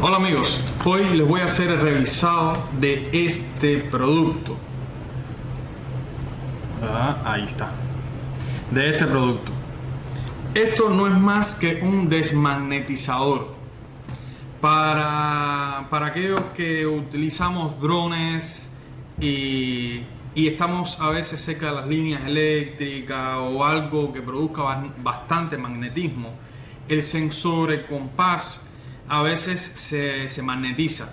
Hola amigos, hoy les voy a hacer el revisado de este producto. Ah, ahí está. De este producto. Esto no es más que un desmagnetizador. Para, para aquellos que utilizamos drones y, y estamos a veces cerca de las líneas eléctricas o algo que produzca bastante magnetismo, el sensor, el compás, a veces se, magnetiza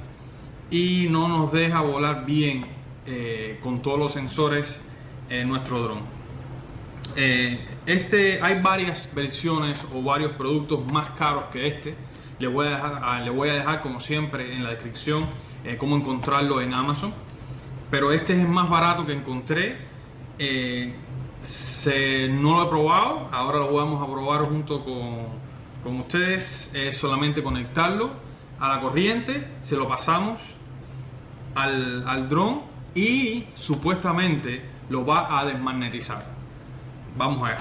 y no nos deja volar bien eh, con todos los sensores en nuestro dron. Eh, este, hay varias versiones o varios productos más caros que este. Le voy a dejar, le voy a dejar como siempre en la descripción eh, cómo encontrarlo en Amazon. Pero este es el más barato que encontré. Se, no lo he probado, ahora lo vamos a probar junto con, con ustedes es solamente conectarlo a la corriente, se lo pasamos al, al dron y supuestamente lo va a desmagnetizar. Vamos a ver.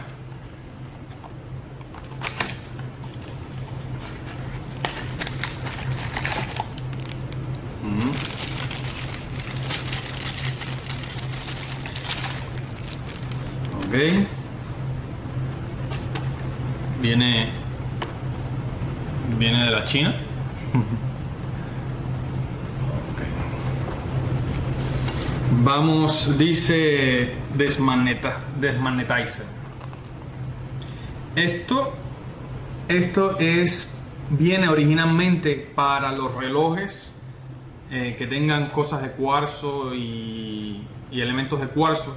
Ok. Viene China. Vamos, dice desmagneta, desmagnetizer. Esto, esto es, viene originalmente para los relojes eh, que tengan cosas de cuarzo y, y elementos de cuarzo.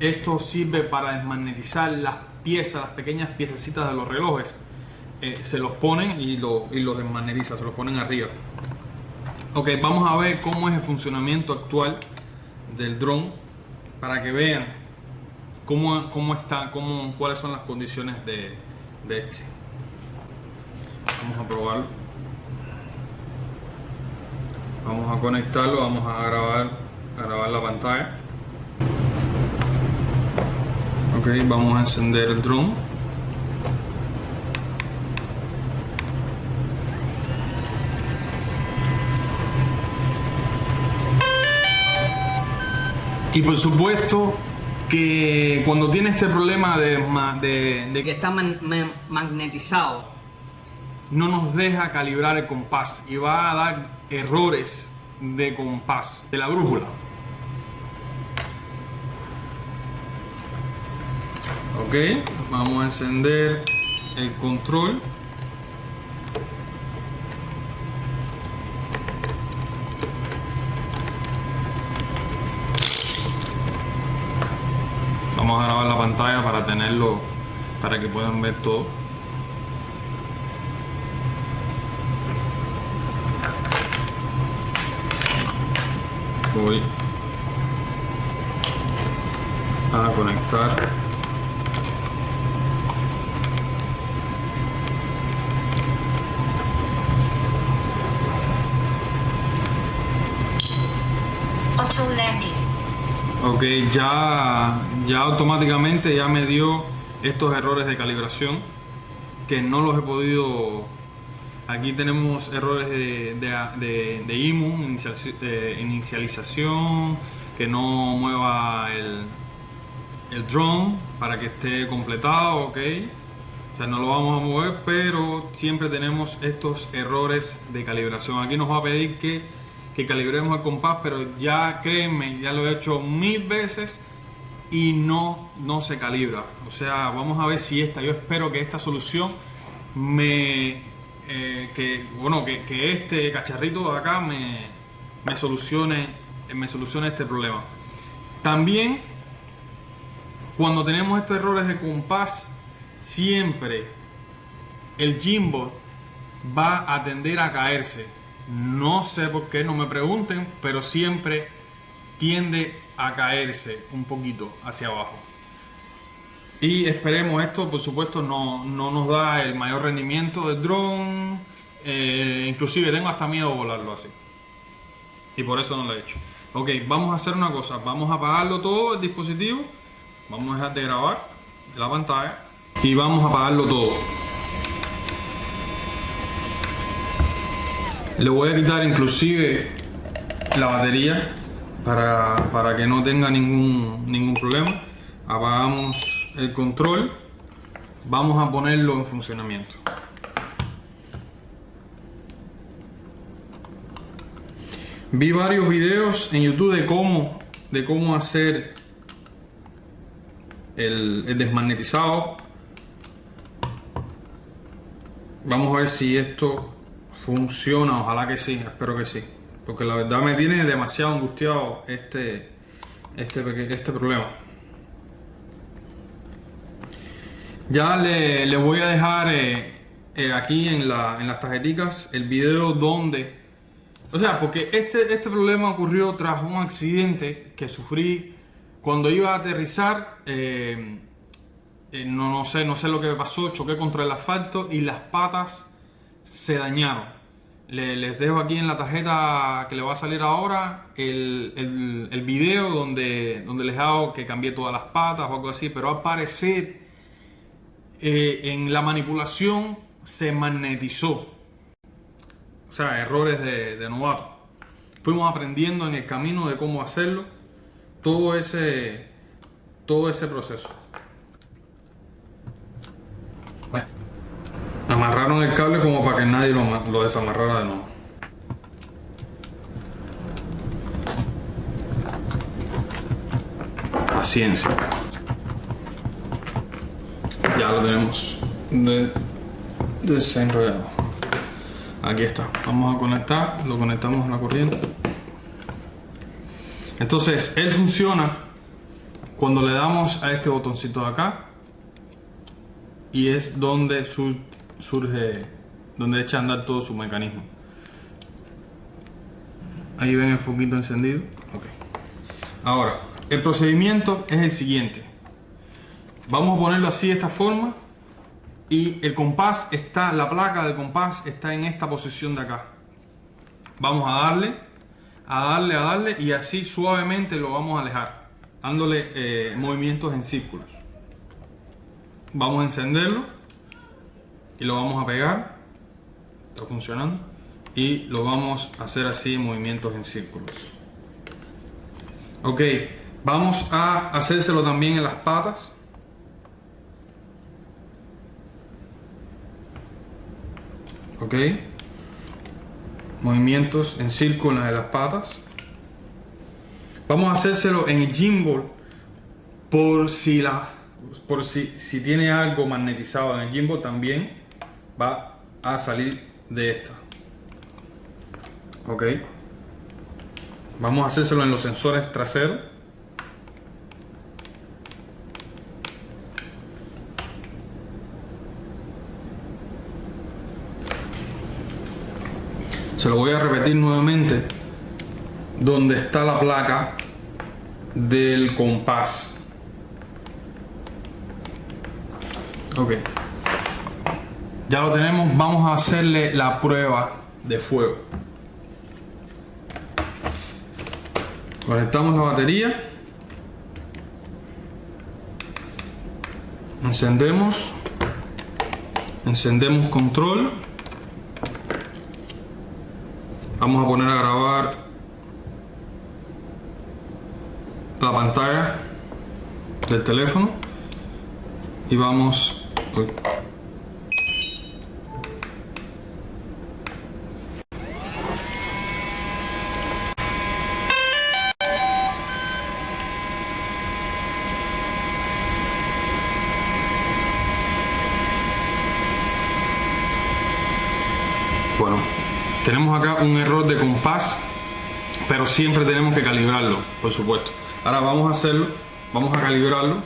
Esto sirve para desmagnetizar las piezas, las pequeñas piececitas de los relojes eh, se los ponen y, lo, y los desmagnetiza, se los ponen arriba. Ok, vamos a ver cómo es el funcionamiento actual del dron para que vean cómo, cómo está, cómo, cuáles son las condiciones de, de este. Vamos a probarlo. Vamos a conectarlo, vamos a grabar, a grabar la pantalla. Ok, vamos a encender el dron. Y por supuesto que cuando tiene este problema de, de, que está magnetizado, no nos deja calibrar el compás y va a dar errores de compás de la brújula. Ok, vamos a encender el control. vamos a grabar la pantalla para tenerlo para que puedan ver todo. Voy a conectar Ok, ya, ya automáticamente ya me dio estos errores de calibración que no los he podido... Aquí tenemos errores de, de, IMU, inicialización, que no mueva el, el drone para que esté completado, ok. O sea, no lo vamos a mover, pero siempre tenemos estos errores de calibración. Aquí nos va a pedir que que calibremos el compás, pero ya créanme, ya lo he hecho mil veces y no, no se calibra. O sea, vamos a ver si esta, yo espero que esta solución me, eh, que, bueno, que, este cacharrito de acá me, me, solucione, me solucione este problema. También, cuando tenemos estos errores de compás, siempre el gimbal va a tender a caerse no sé por qué, no me pregunten, pero siempre tiende a caerse un poquito hacia abajo. Y esperemos esto, por supuesto, no, nos da el mayor rendimiento del dron. Eh, inclusive tengo hasta miedo de volarlo así. Y por eso no lo he hecho. Ok, vamos a hacer una cosa. Vamos a apagarlo todo el dispositivo. Vamos a dejar de grabar la pantalla. Y vamos a apagarlo todo. Le voy a quitar inclusive la batería para, para que no tenga ningún, ningún problema. Apagamos el control. Vamos a ponerlo en funcionamiento. Vi varios videos en YouTube de cómo, de cómo hacer el, el desmagnetizado. Vamos a ver si esto funciona. Ojalá que sí, espero que sí. Porque la verdad me tiene demasiado angustiado este, este, este problema. Ya le, le voy a dejar eh, eh, aquí en, la, en las tarjeticas el video donde... O sea, porque este, este problema ocurrió tras un accidente que sufrí cuando iba a aterrizar. eh, no, no sé, no sé lo que me pasó, choqué contra el asfalto y las patas se dañaron. Le- les dejo aquí en la tarjeta que le va a salir ahora el, el, video donde, donde les hago que cambié todas las patas o algo así, pero al parecer eh, en la manipulación se magnetizó. O sea, errores de, de novato. Fuimos aprendiendo en el camino de cómo hacerlo. Todo ese, todo ese proceso. Bueno, el cable como para que nadie lo desamarrara de nuevo. Paciencia. Ya lo tenemos de- desenrollado. Aquí está. Vamos a conectar. Lo conectamos a la corriente. Entonces, él funciona cuando le damos a este botoncito de acá. Y es donde su- surge, donde echa a andar todo su mecanismo. Ahí ven el foquito encendido. Ahora, el procedimiento es el siguiente. Vamos a ponerlo así de esta forma. Y el compás está, la placa del compás está en esta posición de acá. Vamos a darle, a darle, a darle y así suavemente lo vamos a alejar, dándole eh, movimientos en círculos. Vamos a encenderlo y lo vamos a pegar. Está funcionando. Y lo vamos a hacer así, movimientos en círculos. Ok, vamos a hacérselo también en las patas. Ok. Movimientos en círculos de las patas. Vamos a hacérselo en el gimbal por si la por si, si tiene algo magnetizado en el gimbal también va a salir de esta. Ok. Vamos a hacérselo en los sensores traseros. Se lo voy a repetir nuevamente. Donde está la placa del compás. Ok. Ya lo tenemos. Vamos a hacerle la prueba de fuego. Conectamos la batería. Encendemos. Encendemos control. Vamos a poner a grabar la pantalla del teléfono y vamos. Bueno, tenemos acá un error de compás, pero siempre tenemos que calibrarlo, por supuesto. Ahora vamos a hacerlo, vamos a calibrarlo.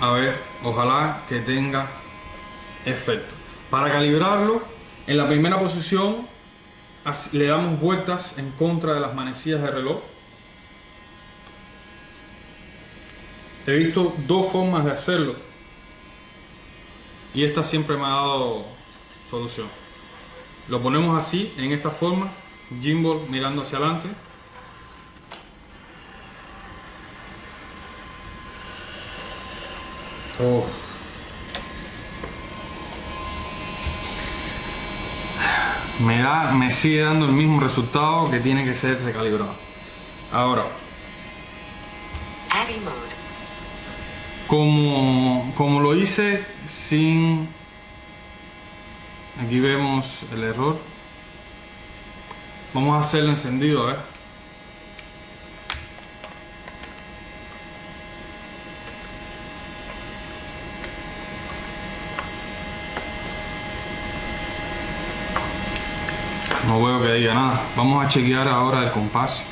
A ver, ojalá que tenga efecto. Para calibrarlo, en la primera posición le damos vueltas en contra de las manecillas de reloj. He visto dos formas de hacerlo y esta siempre me ha dado solución. Lo ponemos así, en esta forma, gimbal mirando hacia adelante. Oh. me da, me sigue dando el mismo resultado que tiene que ser recalibrado. Ahora, como, como lo hice sin aquí vemos el error. Vamos a hacerlo encendido a ver no veo que diga nada. Vamos a chequear ahora el compás.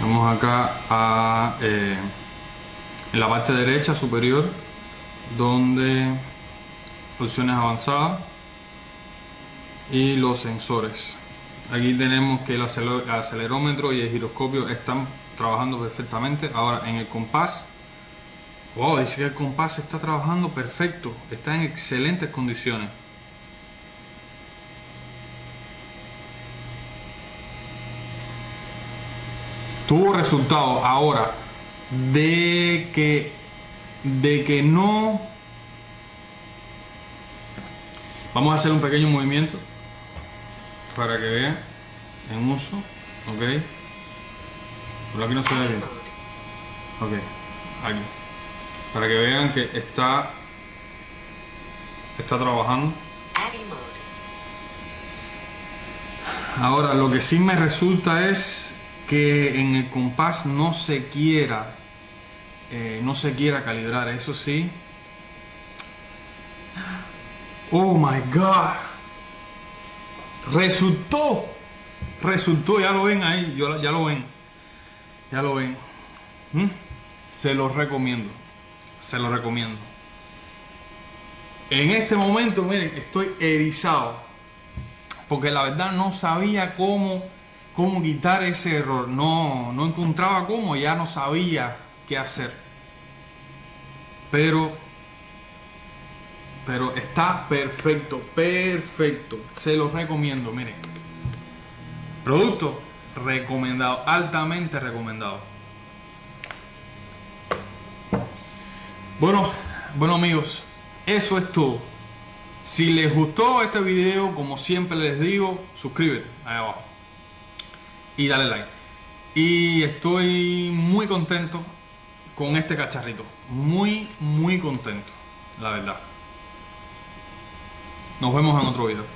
Vamos acá a eh, en la parte derecha superior donde opciones avanzadas y los sensores. Aquí tenemos que el acelerómetro y el giroscopio están trabajando perfectamente. Ahora en el compás wow dice que el compás está trabajando perfecto está en excelentes condiciones. Tuvo resultado ahora de que de que no vamos a hacer un pequeño movimiento para que vean en uso ok por aquí no se ve bien ok aquí para que vean que está está trabajando. Ahora, lo que sí me resulta es que en el compás no se quiera, eh, no se quiera calibrar, eso sí. Oh my God. Resultó. Resultó, ya lo ven ahí, ya lo ven. Ya lo ven. ¿Mm? Se los recomiendo. Se los recomiendo. En este momento, miren, estoy erizado porque la verdad no sabía cómo, cómo quitar ese error. No, no encontraba cómo, ya no sabía qué hacer. Pero, pero está perfecto, perfecto. Se los recomiendo, miren. Producto recomendado, altamente recomendado. Bueno, bueno amigos, eso es todo. Si les gustó este video, como siempre les digo, suscríbete ahí abajo y dale like. Y estoy muy contento con este cacharrito. Muy, muy contento, la verdad. Nos vemos en otro video.